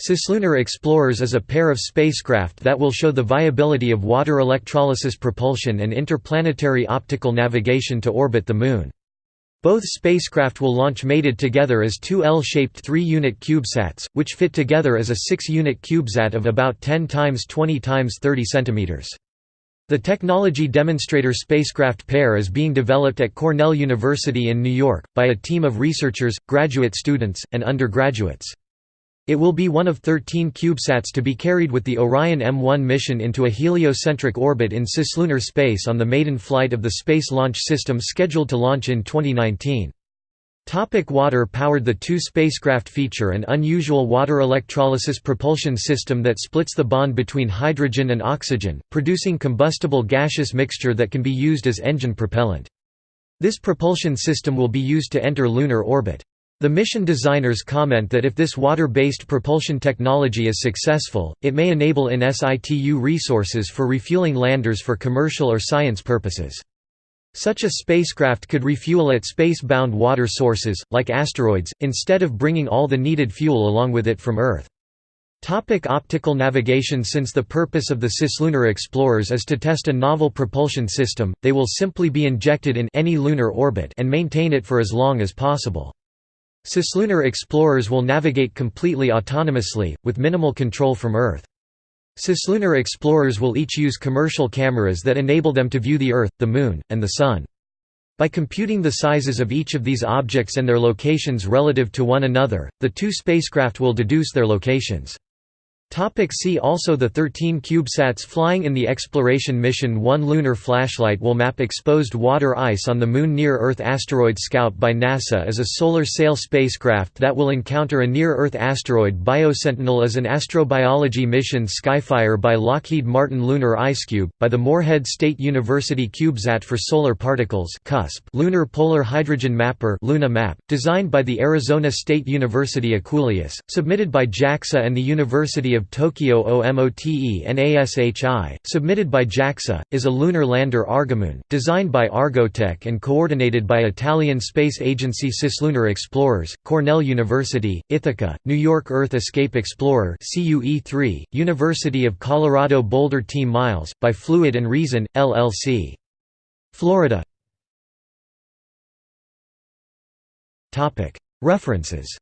Cislunar Explorers is a pair of spacecraft that will show the viability of water electrolysis propulsion and interplanetary optical navigation to orbit the Moon. Both spacecraft will launch mated together as two L-shaped 3-unit CubeSats, which fit together as a 6-unit CubeSat of about 10 x 20 x 30 cm. The technology demonstrator spacecraft pair is being developed at Cornell University in New York, by a team of researchers, graduate students, and undergraduates. It will be one of 13 CubeSats to be carried with the Orion M1 mission into a heliocentric orbit in cislunar space on the maiden flight of the Space Launch System scheduled to launch in 2019. Topic water powered The two spacecraft feature an unusual water electrolysis propulsion system that splits the bond between hydrogen and oxygen, producing combustible gaseous mixture that can be used as engine propellant. This propulsion system will be used to enter lunar orbit. The mission designers comment that if this water-based propulsion technology is successful, it may enable in situ resources for refueling landers for commercial or science purposes. Such a spacecraft could refuel at space-bound water sources, like asteroids, instead of bringing all the needed fuel along with it from Earth. Topic optical navigation Since the purpose of the cislunar explorers is to test a novel propulsion system, they will simply be injected in any lunar orbit and maintain it for as long as possible. Cislunar explorers will navigate completely autonomously, with minimal control from Earth. Cislunar explorers will each use commercial cameras that enable them to view the Earth, the Moon, and the Sun. By computing the sizes of each of these objects and their locations relative to one another, the two spacecraft will deduce their locations. Topic see also The 13 CubeSats flying in the exploration mission One lunar flashlight will map exposed water ice on the Moon Near-Earth Asteroid Scout by NASA is a solar sail spacecraft that will encounter a near-Earth asteroid Biosentinel is an astrobiology mission Skyfire by Lockheed Martin Lunar IceCube, by the Morehead State University CubeSat for Solar Particles CUSP Lunar Polar Hydrogen Mapper Luna Map, designed by the Arizona State University EQUULEUS, submitted by JAXA and the University of of Tokyo OMOTENASHI, submitted by JAXA, is a lunar lander Argomoon, designed by Argotec and coordinated by Italian Space Agency Cislunar Explorers, Cornell University, Ithaca, New York Earth Escape Explorer CUE3, University of Colorado Boulder Team Miles, by Fluid and Reason, LLC. Florida. References